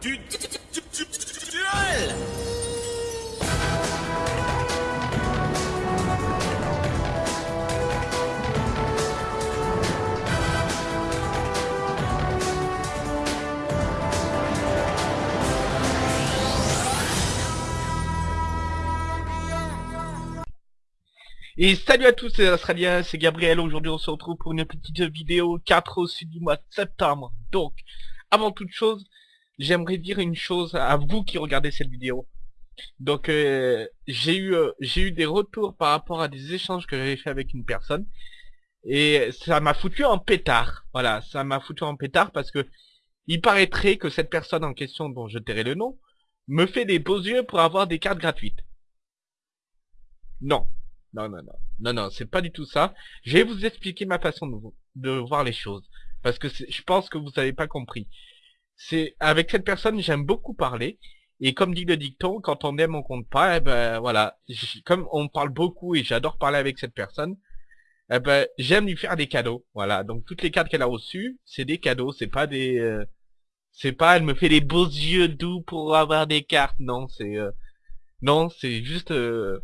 du du- du- du- du- duel Et salut à tous, c'est Australien, c'est Gabriel. Aujourd'hui, on se retrouve pour une petite vidéo 4 au sud du mois de septembre. Donc, avant toute chose, j'aimerais dire une chose à vous qui regardez cette vidéo. Donc, euh, j'ai eu euh, j'ai eu des retours par rapport à des échanges que j'avais fait avec une personne. Et ça m'a foutu en pétard. Voilà, ça m'a foutu en pétard parce que il paraîtrait que cette personne en question, dont je tairai le nom, me fait des beaux yeux pour avoir des cartes gratuites. Non, non, non, non. Non, non, c'est pas du tout ça. Je vais vous expliquer ma façon de, de voir les choses. Parce que je pense que vous n'avez pas compris. C'est avec cette personne, j'aime beaucoup parler. Et comme dit le dicton, quand on aime, on compte pas. Eh ben voilà. Comme on parle beaucoup et j'adore parler avec cette personne, eh ben j'aime lui faire des cadeaux. Voilà. Donc toutes les cartes qu'elle a reçues, c'est des cadeaux. C'est pas des. euh, c'est pas. Elle me fait des beaux yeux doux pour avoir des cartes. Non, c'est. euh, non, c'est juste. euh,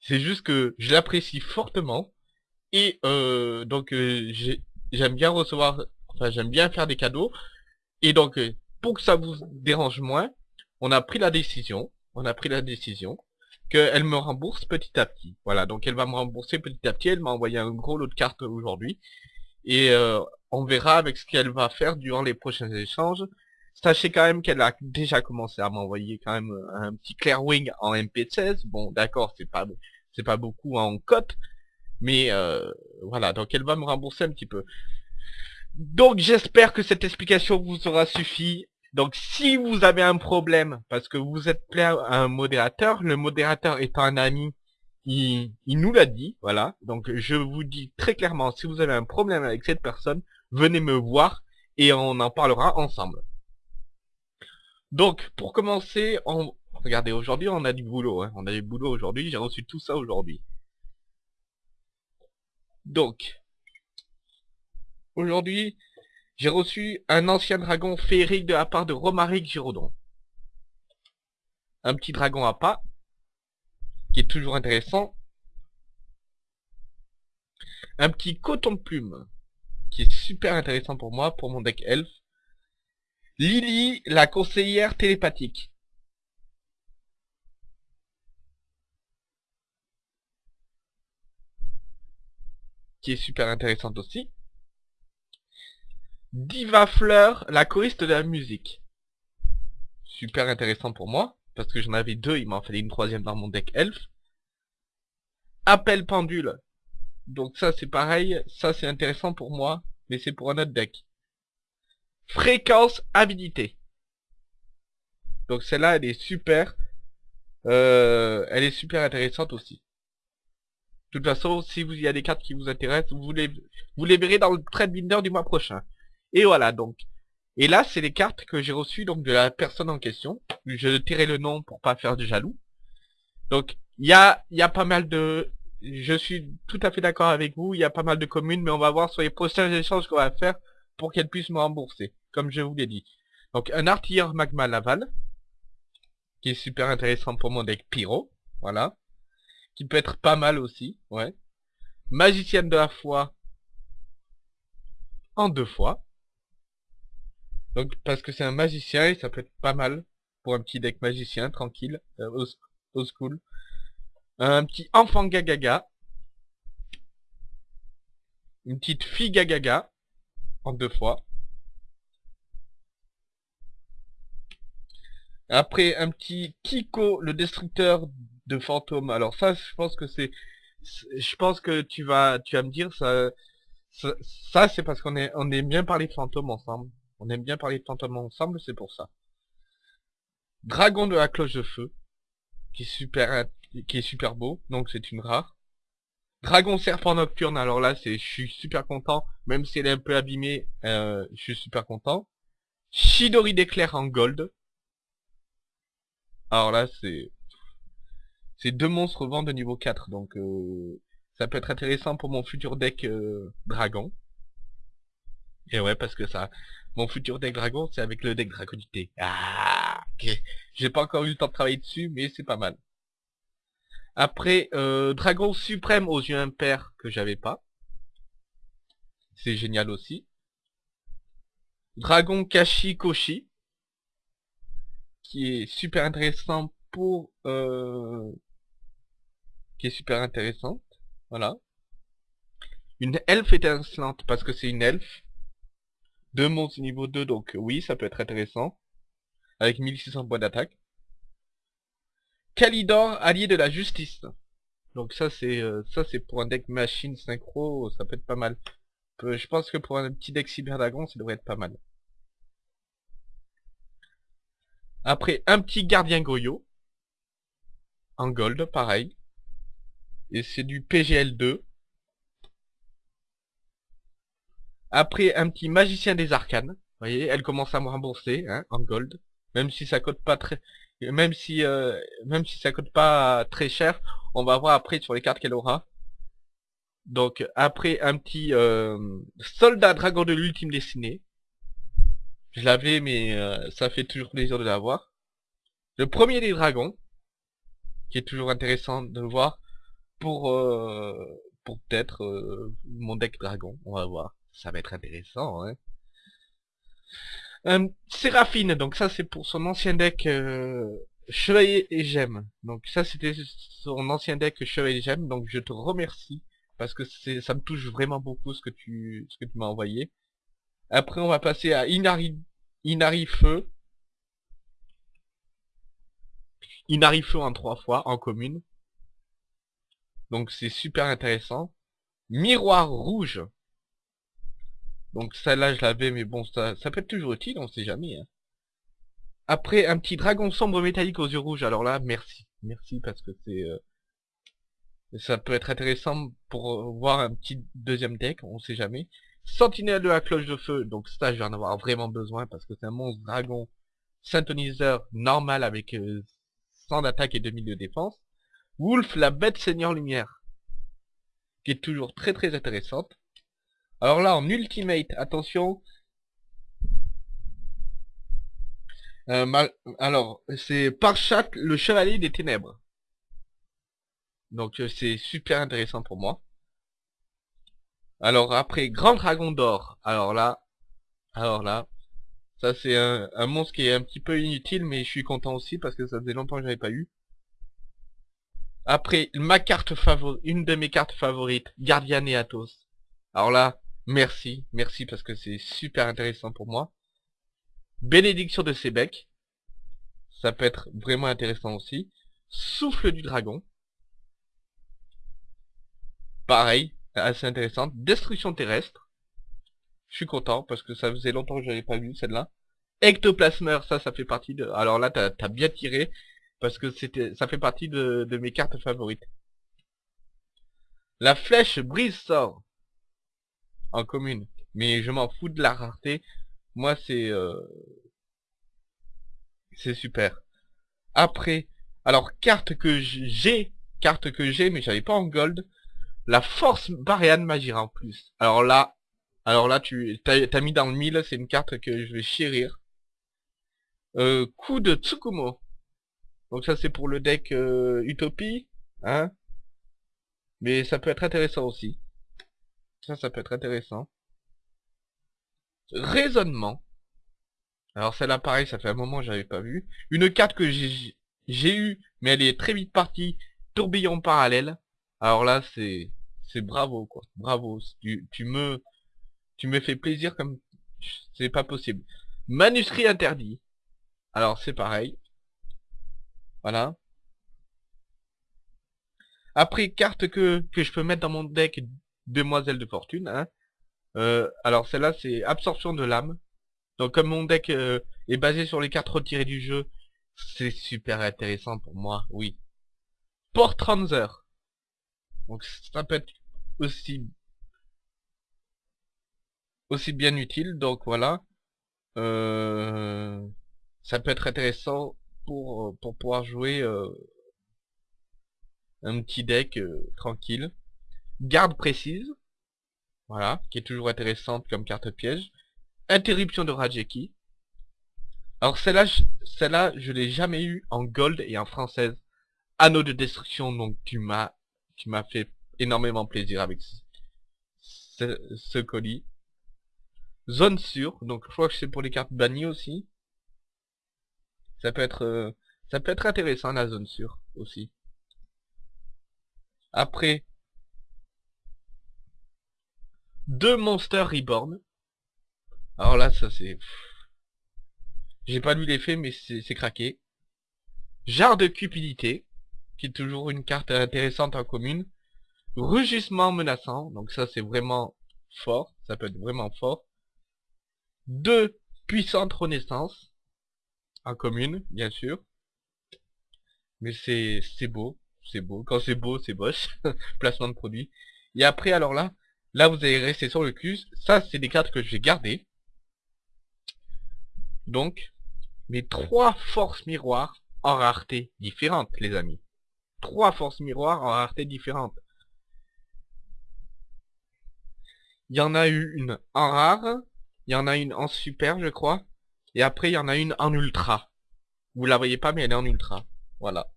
c'est juste que je l'apprécie fortement et euh, donc euh, j'ai- j'aime bien recevoir, enfin j'aime bien faire des cadeaux et donc euh, pour que ça vous dérange moins, on a pris la décision, on a pris la décision qu'elle me rembourse petit à petit. Voilà, donc elle va me rembourser petit à petit. Elle m'a envoyé un gros lot de cartes aujourd'hui et euh, on verra avec ce qu'elle va faire durant les prochains échanges. Sachez quand même qu'elle a déjà commencé à m'envoyer quand même un petit Clairwing en MP16. Bon, d'accord, c'est pas c'est pas beaucoup en cote, mais euh, voilà, donc elle va me rembourser un petit peu. Donc j'espère que cette explication vous aura suffi. Donc si vous avez un problème, parce que vous êtes plein un modérateur, le modérateur étant un ami, il, il nous l'a dit, voilà. Donc je vous dis très clairement, si vous avez un problème avec cette personne, venez me voir et on en parlera ensemble. Donc pour commencer, on... regardez, aujourd'hui on a du boulot, hein. on a du boulot aujourd'hui, j'ai reçu tout ça aujourd'hui. Donc, aujourd'hui, j'ai reçu un ancien dragon féerique de la part de Romaric Giraudon. Un petit dragon à pas, qui est toujours intéressant. Un petit coton de plume, qui est super intéressant pour moi, pour mon deck elf. Lily, la conseillère télépathique. Qui est super intéressante aussi. Diva Fleur, la choriste de la musique. Super intéressant pour moi, parce que j'en avais deux, il m'en fallait une troisième dans mon deck elf. Appel pendule. Donc ça c'est pareil, ça c'est intéressant pour moi, mais c'est pour un autre deck. Fréquence habilité. Donc celle-là elle est super. Euh, elle est super intéressante aussi. De toute façon, si vous y a des cartes qui vous intéressent, vous les, vous les verrez dans le trade binder du mois prochain. Et voilà donc. Et là, c'est les cartes que j'ai reçues donc de la personne en question. Je tairai le nom pour pas faire de jaloux. Donc, il y a, y a pas mal de... Je suis tout à fait d'accord avec vous, il y a pas mal de communes, mais on va voir sur les prochains échanges qu'on va faire pour qu'elle puisse me rembourser, comme je vous l'ai dit. Donc, un artilleur magma Laval, qui est super intéressant pour mon deck Pyro, voilà. Qui peut être pas mal aussi, ouais. Magicienne de la foi, en deux fois. Donc parce que c'est un magicien et ça peut être pas mal pour un petit deck magicien tranquille, euh, au, au school. Un petit enfant gagaga. Une petite fille gagaga en deux fois. Après un petit Kiko, le destructeur de fantômes. Alors ça, je pense que c'est, je pense que tu vas, tu vas me dire ça, ça, c'est parce qu'on est, on aime bien parler de fantômes ensemble. On aime bien parler de fantômes ensemble, c'est pour ça. Dragon de la cloche de feu, qui est super, beau, donc c'est une rare. Dragon serpent nocturne, alors là, c'est, je suis super content, même si elle est un peu abîmée, euh, je suis super content. Shidori d'éclair en gold. Alors là, c'est, c'est deux monstres vent de niveau 4, donc euh, ça peut être intéressant pour mon futur deck euh, dragon. Et ouais, parce que ça, mon futur deck dragon, c'est avec le deck dragonité. Ah, ok. J'ai pas encore eu le temps de travailler dessus, mais c'est pas mal. Après, euh, dragon suprême aux yeux impairs que j'avais pas. C'est génial aussi. Dragon Kashi Koshi. Qui est super intéressant pour... Euh, qui est super intéressante. Voilà. Une elfe étincelante parce que c'est une elfe. Deux monstres niveau 2, donc oui, ça peut être intéressant. Avec 1600 points d'attaque. Kalidor, allié de la justice. Donc ça c'est euh, ça c'est pour un deck machine synchro, ça peut être pas mal. Euh, je pense que pour un petit deck cyberdragon, ça devrait être pas mal. Après, un petit gardien Goyo. En gold, pareil. Et c'est du PGL2. Après, un petit magicien des arcanes. Vous voyez, elle commence à me rembourser, hein, en gold. Même si ça coûte pas très... Même si, euh, même si ça coûte pas très cher, on va voir après sur les cartes qu'elle aura. Donc, après, un petit euh, soldat dragon de l'ultime destinée. Je l'avais, mais euh, ça fait toujours plaisir de l'avoir. Le premier des dragons, qui est toujours intéressant de voir pour euh, pour peut-être mon deck dragon. On va voir ça va être intéressant. Hein. Euh, Séraphine, donc ça c'est pour son ancien deck euh, Chevalier et Gemme. Donc ça c'était son ancien deck Chevalier et Gemme, donc je te remercie parce que ça me touche vraiment beaucoup ce que tu ce que tu m'as envoyé. Après on va passer à Inari Inari Feu. Inari Feu en trois fois en commune. Donc c'est super intéressant. Miroir rouge. Donc celle-là, je l'avais, mais bon, ça, peut être toujours utile, on sait jamais. Hein. Après, un petit dragon sombre métallique aux yeux rouges. Alors là, merci. Merci, parce que c'est... Euh, ça peut être intéressant pour voir un petit deuxième deck, on sait jamais. Sentinelle de la cloche de feu, donc ça, je vais en avoir vraiment besoin, parce que c'est un monstre dragon synthoniseur normal avec 100 euh, d'attaque et 2000 de défense. Wolf, la bête seigneur lumière, qui est toujours très très intéressante. Alors là, en ultimate, attention. Euh, alors, c'est Parchat, le chevalier des ténèbres. Donc euh, c'est super intéressant pour moi. Alors après, Grand Dragon d'Or. Alors là, alors là, ça c'est un, un, monstre qui est un petit peu inutile, mais je suis content aussi parce que ça faisait longtemps que j'avais pas eu. Après, ma carte favorite, une de mes cartes favorites, Guardian et Athos. Alors là, Merci, merci parce que c'est super intéressant pour moi. Bénédiction de Sébec. Ça peut être vraiment intéressant aussi. Souffle du dragon. Pareil, assez intéressant. Destruction terrestre. Je suis content parce que ça faisait longtemps que j'avais pas vu celle-là. Ectoplasmeur, ça, ça fait partie de... Alors là, t'as as bien tiré parce que c'était, ça fait partie de mes cartes favorites. La flèche brise sort en commune. Mais je m'en fous de la rareté. Moi, c'est... Euh, c'est super. Après, alors, carte que j'ai, carte que j'ai, mais j'avais pas en gold. La force Barian Magira en plus. Alors là, alors là, tu t'as mis dans le mille, c'est une carte que je vais chérir. Euh, coup de Tsukumo. Donc ça c'est pour le deck euh, Utopie, hein. Mais ça peut être intéressant aussi. Ça, ça peut être intéressant. Raisonnement. Alors celle-là, pareil, ça fait un moment que j'avais pas vu. Une carte que j'ai eu, mais elle est très vite partie. Tourbillon parallèle. Alors là, c'est c'est bravo, quoi. Bravo. Tu, tu me tu me fais plaisir comme c'est pas possible. Manuscrit interdit. Alors c'est pareil. Voilà. Après, carte que, que je peux mettre dans mon deck Demoiselle de Fortune. Hein. Euh, alors celle-là c'est absorption de l'âme. Donc comme mon deck euh, est basé sur les cartes retirées du jeu, c'est super intéressant pour moi, oui. Port Transer. Donc ça peut être aussi aussi bien utile. Donc voilà. Euh, ça peut être intéressant pour, pour pouvoir jouer un petit deck tranquille garde précise. Voilà, qui est toujours intéressante comme carte piège. Interruption de Rajeki. Alors celle-là, je- celle-là, je l'ai jamais eu en gold et en française. Anneau de destruction, donc tu m'as, tu fait énormément plaisir avec ce colis. Zone sûre, donc je crois que c'est pour les cartes bannies aussi. Ça peut être, euh, ça peut être intéressant la zone sûre aussi. Après, deux Monsters Reborn. Alors là, ça c'est... J'ai pas lu l'effet, mais c'est craqué. Jarre de cupidité, qui est toujours une carte intéressante en commune. Rugissement menaçant, donc ça c'est vraiment fort, ça peut être vraiment fort. Deux puissantes renaissances, en commune, bien sûr. Mais c'est c'est beau, c'est beau. Quand c'est beau, c'est boche. Placement de produit. Et après, alors là, là vous allez rester sur le cul. Ça, c'est des cartes que je vais garder. Donc, mes trois forces miroirs en rareté différentes, les amis. Trois forces miroirs en rareté différentes. Il y en a eu une en rare, il y en a une en super, je crois, et après il y en a une en ultra. Vous la voyez pas, mais elle est en ultra. Voilà.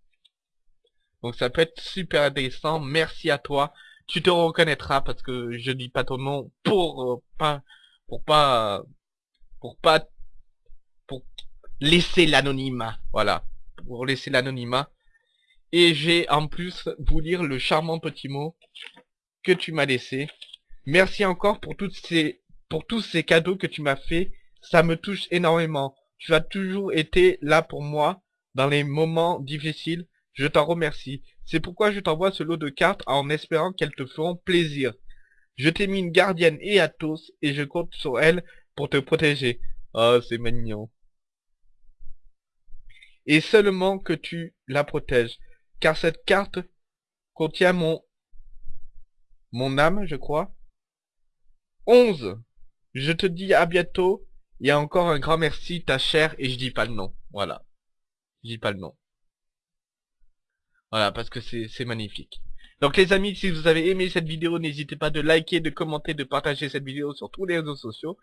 Donc ça peut être super intéressant. Merci à toi. Tu te reconnaîtras parce que je dis pas ton nom pour euh, pas pour pas pour pas pour laisser l'anonymat. Voilà. Pour laisser l'anonymat. Et j'ai en plus vous lire le charmant petit mot que tu m'as laissé. Merci encore pour toutes ces pour tous ces cadeaux que tu m'as fait. Ça me touche énormément. Tu as toujours été là pour moi dans les moments difficiles. Je t'en remercie. C'est pourquoi je t'envoie ce lot de cartes en espérant qu'elles te feront plaisir. Je t'ai mis une gardienne et Athos et je compte sur elle pour te protéger. Oh, c'est mignon. Et seulement que tu la protèges. Car cette carte contient mon... Mon âme, je crois. 11. Je te dis à bientôt. Et encore un grand merci, ta chère, et je dis pas le nom. Voilà. Je dis pas le nom. Voilà, parce que c'est magnifique. Donc les amis, si vous avez aimé cette vidéo, n'hésitez pas de liker, de commenter, de partager cette vidéo sur tous les réseaux sociaux.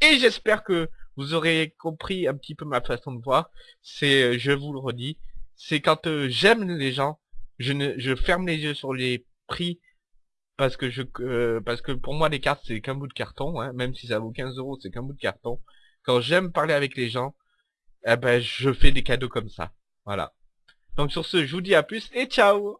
Et j'espère que vous aurez compris un petit peu ma façon de voir. C'est, euh, je vous le redis, c'est quand euh, j'aime les gens, je ne, je ferme les yeux sur les prix parce que je, euh, parce que pour moi les cartes c'est qu'un bout de carton, hein, même si ça vaut 15 euros, c'est qu'un bout de carton. Quand j'aime parler avec les gens, eh ben je fais des cadeaux comme ça. Voilà. Donc sur ce, je vous dis à plus et ciao